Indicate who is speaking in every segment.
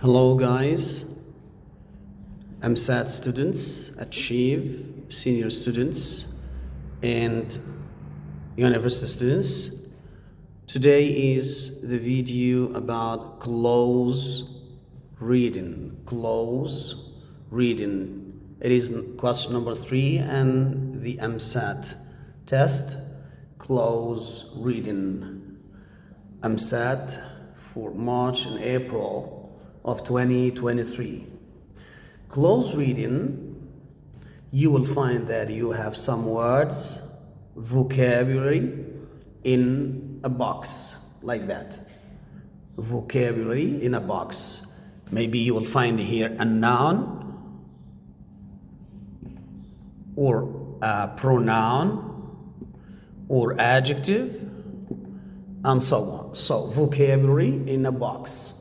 Speaker 1: Hello guys, EmSAT students, Achieve, senior students, and university students. Today is the video about close reading. Close reading. It is question number three and the EmSAT test. Close reading. EmSAT for March and April of 2023. Close reading, you will find that you have some words, vocabulary in a box like that. Vocabulary in a box. Maybe you will find here a noun or a pronoun or adjective and so on. So vocabulary in a box.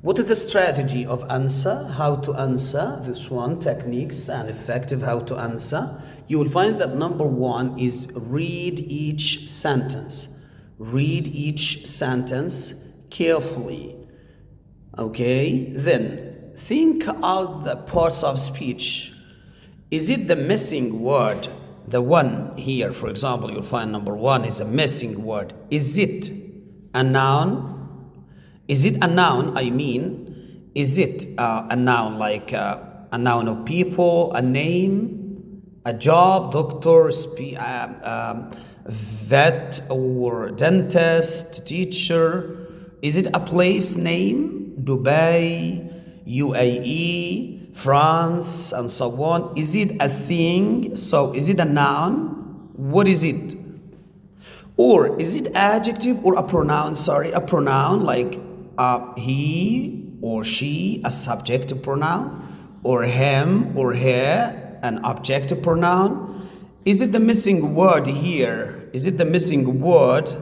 Speaker 1: What is the strategy of answer? How to answer this one, techniques and effective how to answer. You will find that number one is read each sentence. Read each sentence carefully. Okay, then think out the parts of speech. Is it the missing word? The one here, for example, you'll find number one is a missing word. Is it a noun? Is it a noun? I mean, is it uh, a noun like uh, a noun of people, a name, a job, doctor, uh, um, vet, or dentist, teacher? Is it a place name? Dubai, UAE, France, and so on. Is it a thing? So, is it a noun? What is it? Or is it adjective or a pronoun? Sorry, a pronoun like uh, he or she a subject pronoun or him or her an object pronoun? Is it the missing word here? Is it the missing word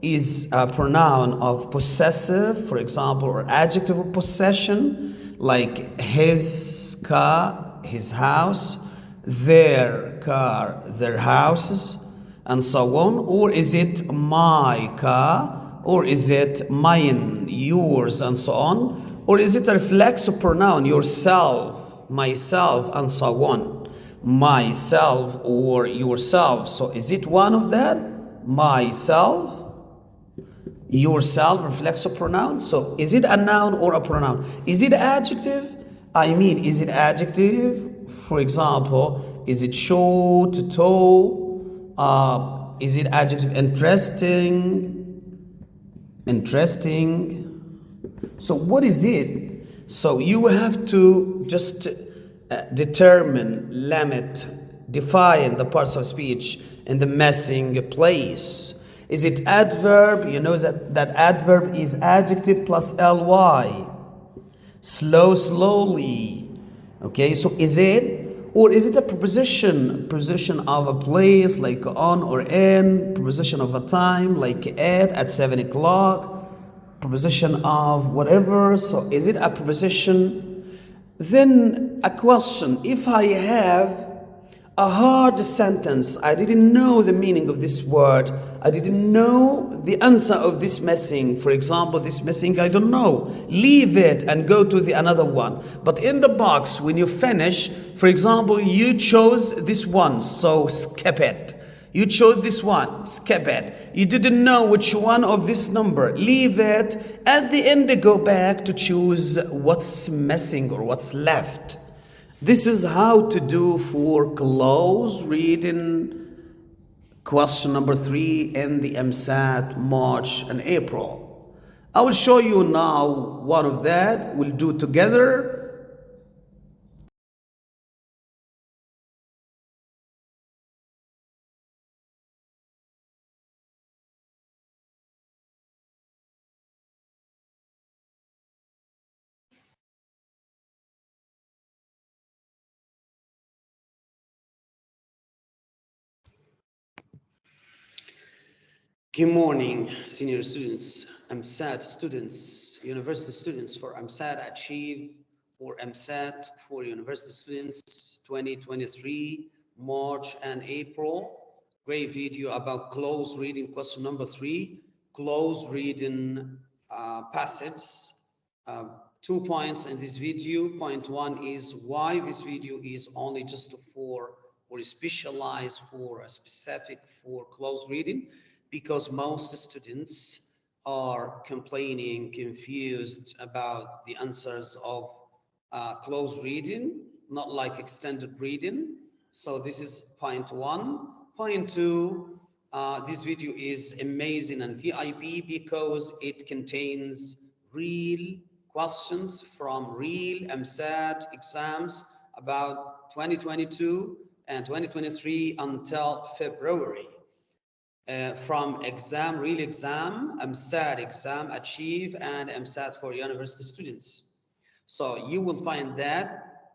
Speaker 1: is a pronoun of possessive for example or adjective of possession like his car his house their car their houses and so on? Or is it my car or is it mine, yours, and so on? Or is it a reflexive pronoun, yourself, myself, and so on? Myself or yourself. So is it one of that? Myself, yourself, reflexive pronoun. So is it a noun or a pronoun? Is it adjective? I mean, is it adjective? For example, is it short, tall? Uh, is it adjective interesting? Interesting. So what is it? So you have to just uh, determine, limit, define the parts of speech in the missing place. Is it adverb? You know that, that adverb is adjective plus ly. Slow, slowly. Okay, so is it or is it a preposition? Preposition of a place like on or in, preposition of a time like at, at 7 o'clock, preposition of whatever. So is it a preposition? Then a question, if I have a hard sentence. I didn't know the meaning of this word. I didn't know the answer of this missing. For example, this missing, I don't know. Leave it and go to the another one. But in the box, when you finish, for example, you chose this one, so skip it. You chose this one, skip it. You didn't know which one of this number, leave it. At the end, go back to choose what's missing or what's left. This is how to do for close reading question number three in the EmSAT March and April. I will show you now one of that. We'll do together Good morning, senior students, EmSAT students, university students for EmSAT Achieve, for EmSAT for university students 2023, March and April. Great video about close reading question number three, close reading uh, passage, uh, two points in this video. Point one is why this video is only just for or specialized for a specific for close reading because most students are complaining, confused about the answers of uh, close reading, not like extended reading. So this is point one. Point two, uh, this video is amazing and VIP because it contains real questions from real EmSAT exams about 2022 and 2023 until February. Uh, from exam, real exam, EmSAT exam, Achieve, and EmSAT for university students. So you will find that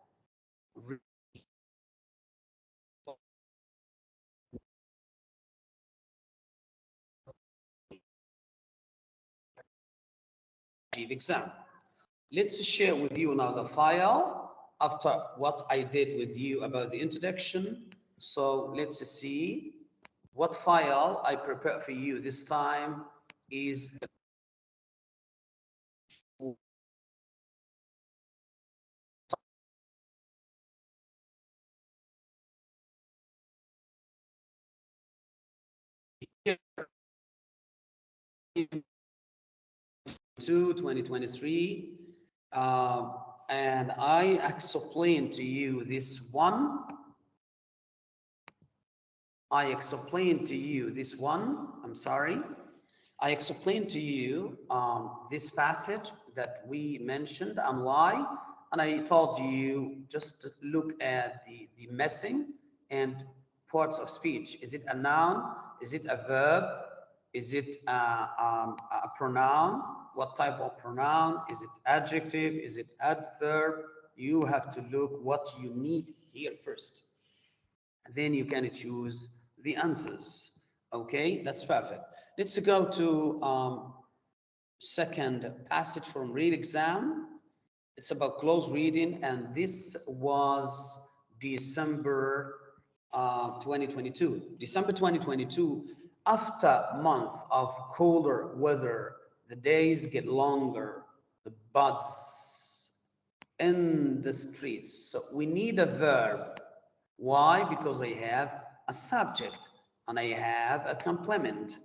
Speaker 1: Achieve exam. Let's share with you now the file after what I did with you about the introduction. So let's see what file I prepare for you this time is to 2023 uh, and I explain to you this one I explained to you this one I'm sorry I explained to you um, this passage that we mentioned and why and I told you just to look at the the missing and parts of speech is it a noun is it a verb is it uh, um, a pronoun? What type of pronoun? Is it adjective? Is it adverb? You have to look what you need here first. Then you can choose the answers. Okay, that's perfect. Let's go to um, second passage from read exam. It's about close reading, and this was December uh, 2022. December 2022 after months of colder weather, the days get longer, the buds in the streets. So we need a verb. Why? Because I have a subject and I have a complement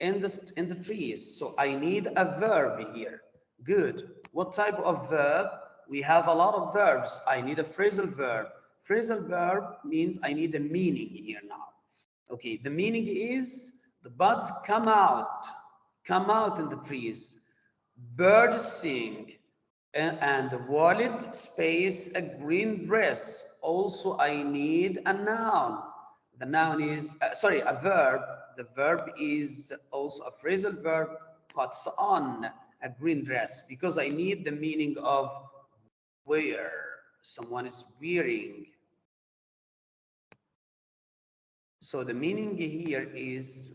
Speaker 1: in the, in the trees. So I need a verb here. Good. What type of verb? We have a lot of verbs. I need a phrasal verb. Phrasal verb means I need a meaning here now. Okay, the meaning is the buds come out, come out in the trees. Birds sing, and, the wallet space a green dress. Also, I need a noun. The noun is, uh, sorry, a verb. The verb is also a phrasal verb, puts on a green dress because I need the meaning of where someone is wearing. So the meaning here is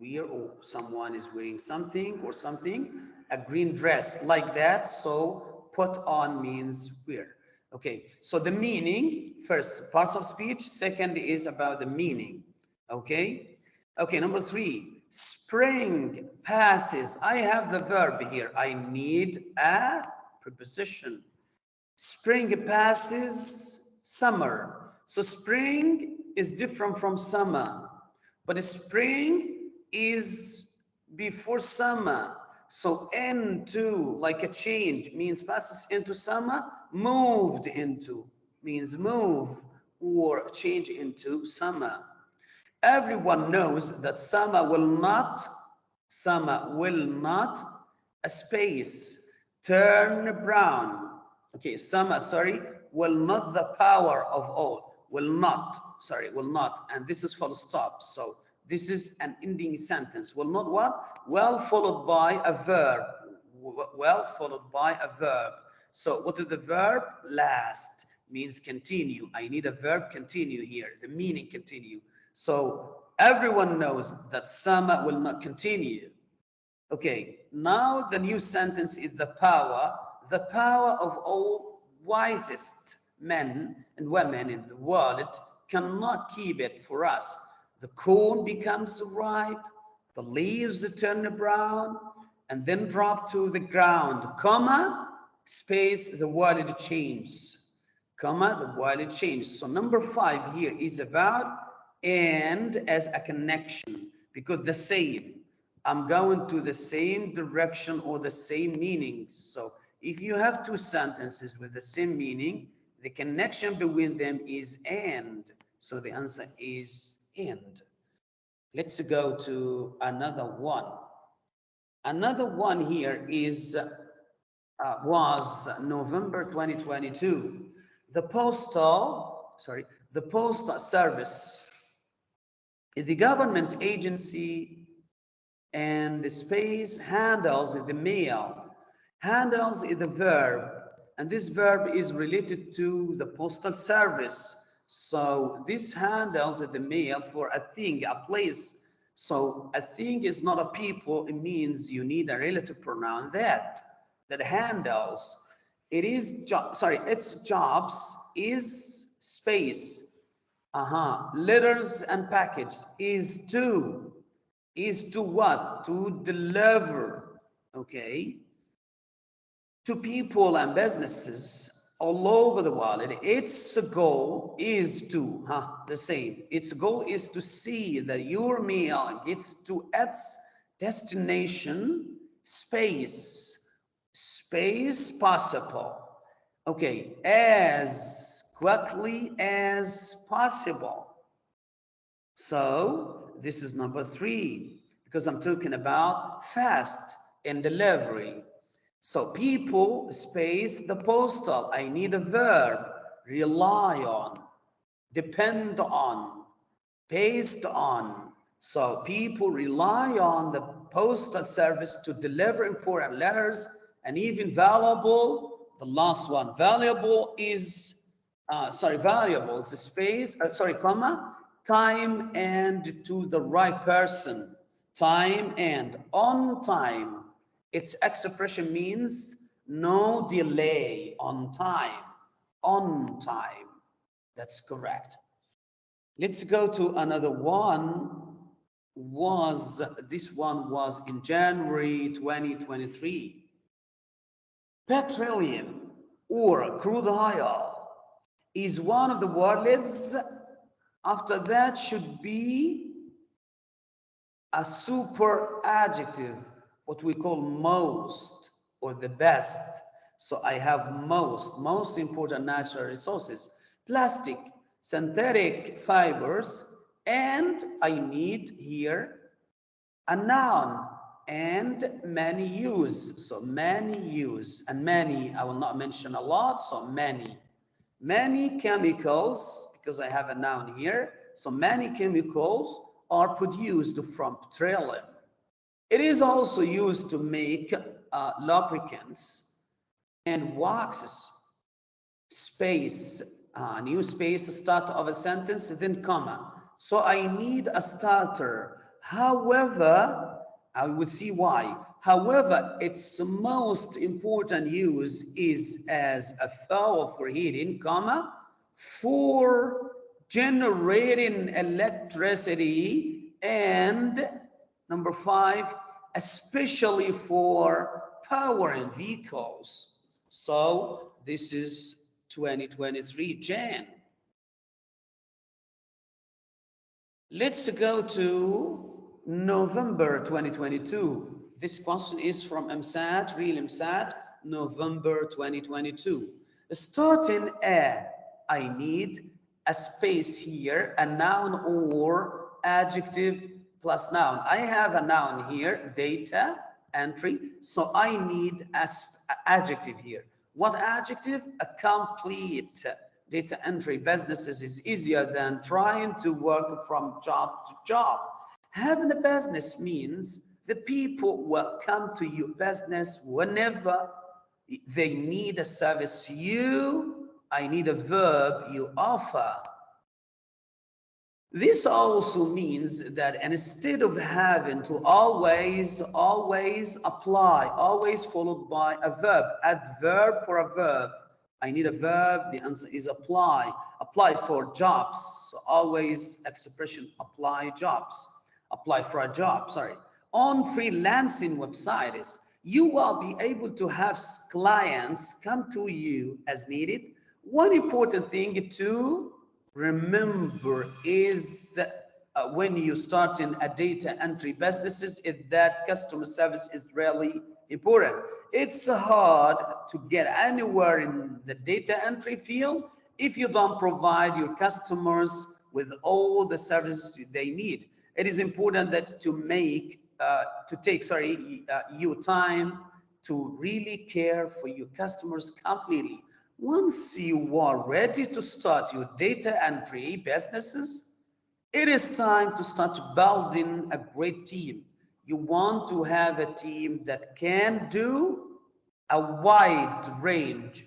Speaker 1: wear or someone is wearing something or something, a green dress like that. So put on means wear. Okay, so the meaning, first parts of speech, second is about the meaning. Okay, okay, number three, spring passes. I have the verb here. I need a preposition. Spring passes summer. So spring is different from summer, but spring is before summer. So into, like a change, means passes into summer, moved into, means move or change into summer. Everyone knows that summer will not, summer will not, a space, turn brown. Okay, summer, sorry, will not the power of all, will not, sorry, will not, and this is full stop. So this is an ending sentence. Well, not what? Well followed by a verb. Well followed by a verb. So what is the verb? Last means continue. I need a verb continue here. The meaning continue. So everyone knows that summer will not continue. Okay, now the new sentence is the power, the power of all wisest men and women in the world cannot keep it for us the corn becomes ripe, the leaves turn brown, and then drop to the ground, comma, space, the world changes, comma, the world changes. So number five here is about and as a connection because the same, I'm going to the same direction or the same meaning. So if you have two sentences with the same meaning, the connection between them is and. So the answer is and. Let's go to another one. Another one here is uh, was November 2022. The postal, sorry, the postal service the government agency and the space handles the mail. Handles is the verb, and this verb is related to the postal service. So this handles the mail for a thing, a place. So a thing is not a people, it means you need a relative pronoun that, that handles. It is, job, sorry, its jobs is space. Uh-huh, letters and package is to, is to what? To deliver, okay? To people and businesses all over the world. And its goal is to, huh, the same. Its goal is to see that your meal gets to its destination space, space possible. Okay, as quickly as possible. So this is number three, because I'm talking about fast and delivery. So people, space, the postal. I need a verb. Rely on, depend on, based on. So people rely on the postal service to deliver important letters and even valuable. The last one, valuable is, uh, sorry, valuable. It's a space, uh, sorry, comma, time and to the right person. Time and on time its expression means no delay on time, on time. That's correct. Let's go to another one. Was this one was in January 2023. Petroleum or crude oil is one of the words. After that should be a super adjective what we call most or the best. So I have most, most important natural resources, plastic, synthetic fibers, and I need here a noun and many use. So many use and many, I will not mention a lot, so many. Many chemicals, because I have a noun here, so many chemicals are produced from petroleum. It is also used to make uh, lubricants and waxes. Space, uh, new space, start of a sentence, then comma. So I need a starter. However, I will see why. However, its most important use is as a fuel for heating, comma, for generating electricity and number five, especially for power and vehicles. So this is 2023 Jan. Let's go to November 2022. This question is from EmSAT, real EmSAT, November 2022. Starting a, I need a space here, a noun or adjective plus noun. I have a noun here, data entry. So I need as adjective here. What adjective? A complete data entry businesses is easier than trying to work from job to job. Having a business means the people will come to your business whenever they need a service. You, I need a verb you offer. This also means that instead of having to always, always apply, always followed by a verb, adverb for a verb. I need a verb, the answer is apply. Apply for jobs, so always expression apply jobs. Apply for a job, sorry. On freelancing websites, you will be able to have clients come to you as needed. One important thing to remember is uh, when you start in a data entry businesses is that customer service is really important. It's hard to get anywhere in the data entry field if you don't provide your customers with all the services they need. It is important that to make, uh, to take, sorry, uh, your time to really care for your customers completely. Once you are ready to start your data entry businesses, it is time to start building a great team. You want to have a team that can do a wide range,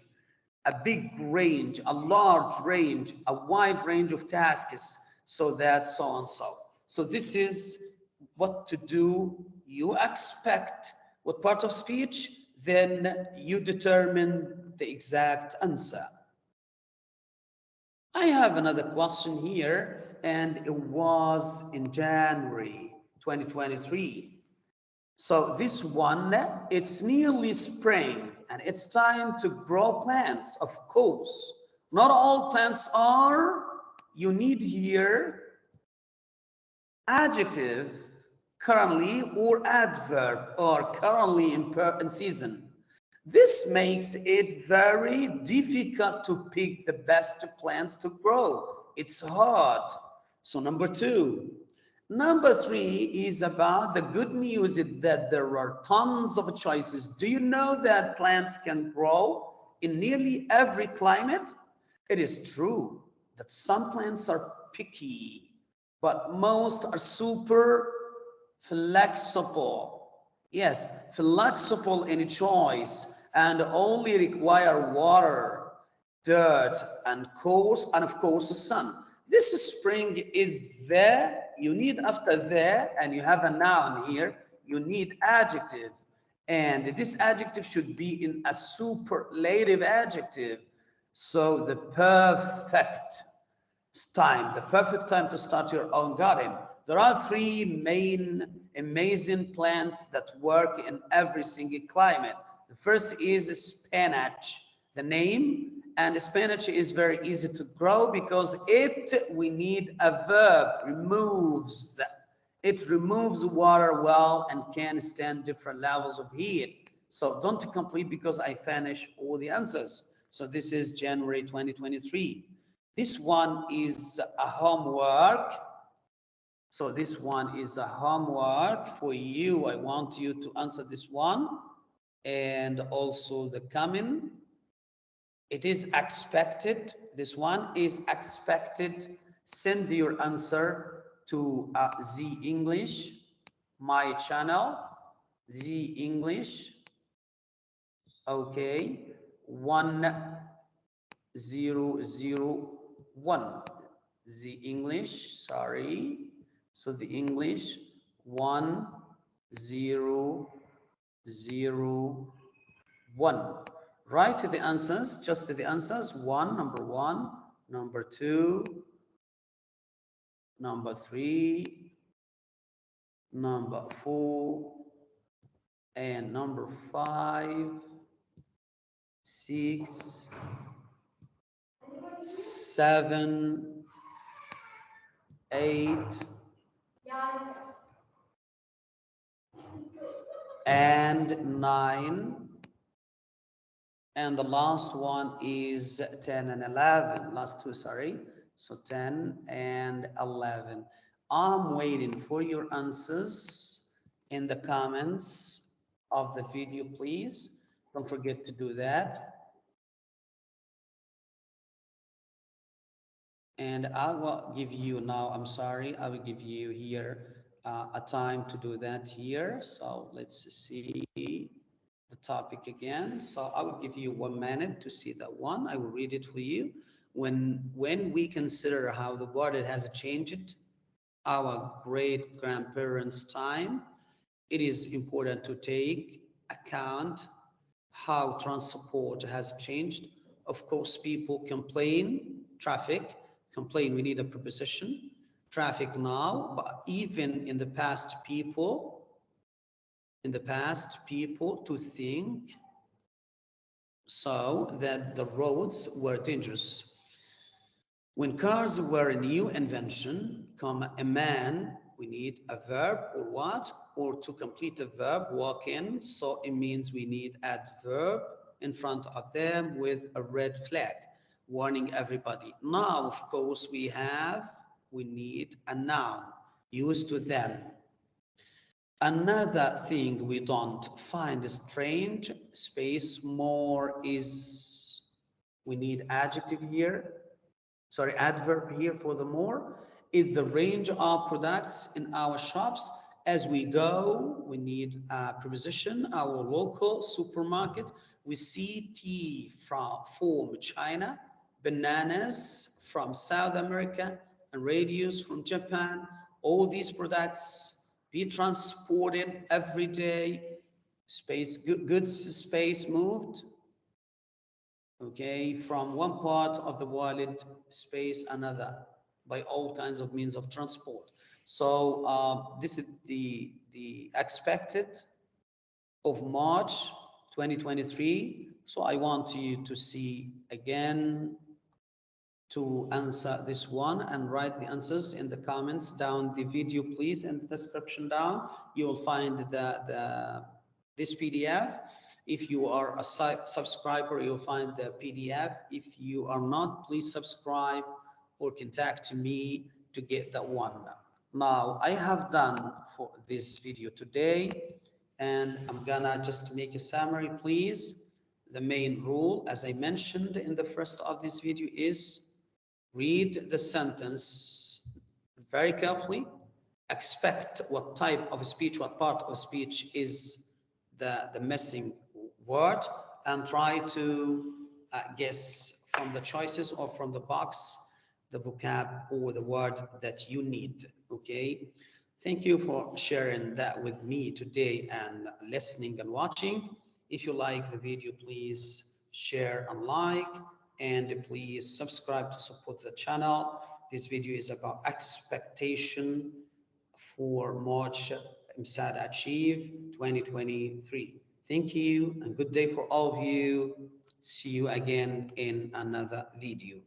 Speaker 1: a big range, a large range, a wide range of tasks so that so and so. So this is what to do. You expect what part of speech, then you determine the exact answer. I have another question here and it was in January 2023. So this one, it's nearly spring and it's time to grow plants, of course. Not all plants are, you need here adjective currently or adverb or currently in, in season. This makes it very difficult to pick the best plants to grow. It's hard. So number two. Number three is about the good news that there are tons of choices. Do you know that plants can grow in nearly every climate? It is true that some plants are picky, but most are super flexible. Yes, flexible in choice and only require water, dirt, and course, and of course the sun. This spring is there. You need after there, and you have a noun here. You need adjective. And this adjective should be in a superlative adjective. So the perfect time, the perfect time to start your own garden. There are three main amazing plants that work in every single climate. The first is spinach. The name and spinach is very easy to grow because it we need a verb removes. It removes water well and can stand different levels of heat. So don't complete because i finish all the answers. So this is january 2023 this one is a homework. So this one is a homework for you. I want you to answer this one and also the coming it is expected, this one is expected. Send your answer to uh, the English, my channel, the English. Okay, one zero zero one. The English, sorry. So the English one zero zero one. Write the answers, just the answers, one, number one, number two, number three, number four, and number five, six, seven, eight, and nine, and the last one is 10 and 11 last two sorry. So 10 and 11 i'm waiting for your answers in the comments of the video please. Don't forget to do that. And i will give you now i'm sorry i will give you here uh, a time to do that here so let's see the topic again. So I will give you one minute to see that one. I will read it for you. When, when we consider how the world has changed, our great grandparents' time, it is important to take account how transport has changed. Of course, people complain, traffic, complain we need a preposition, traffic now, but even in the past, people in the past people to think so that the roads were dangerous. When cars were a new invention, come a man, we need a verb or what? Or to complete a verb, walk in. So it means we need adverb in front of them with a red flag, warning everybody. Now, of course, we have, we need a noun used to them. Another thing we don't find strange, space more is, we need adjective here, sorry, adverb here for the more, is the range of products in our shops. As we go, we need a preposition, our local supermarket. We see tea from, from China, bananas from South America, radios from Japan. All these products be transported every day, space, goods space moved, okay, from one part of the world space another by all kinds of means of transport. So uh, this is the, the expected of March 2023. So I want you to see again to answer this one and write the answers in the comments down the video please in the description down. You will find the, the this pdf if you are a subscriber you'll find the pdf if you are not please subscribe or contact me to get that one. Now i have done for this video today and i'm gonna just make a summary please. The main rule as i mentioned in the first of this video is read the sentence very carefully, expect what type of speech, what part of speech is the, the missing word, and try to uh, guess from the choices or from the box the vocab or the word that you need, okay? Thank you for sharing that with me today and listening and watching. If you like the video, please share and like and please subscribe to support the channel. This video is about expectation for March EmSAT Achieve 2023. Thank you and good day for all of you. See you again in another video.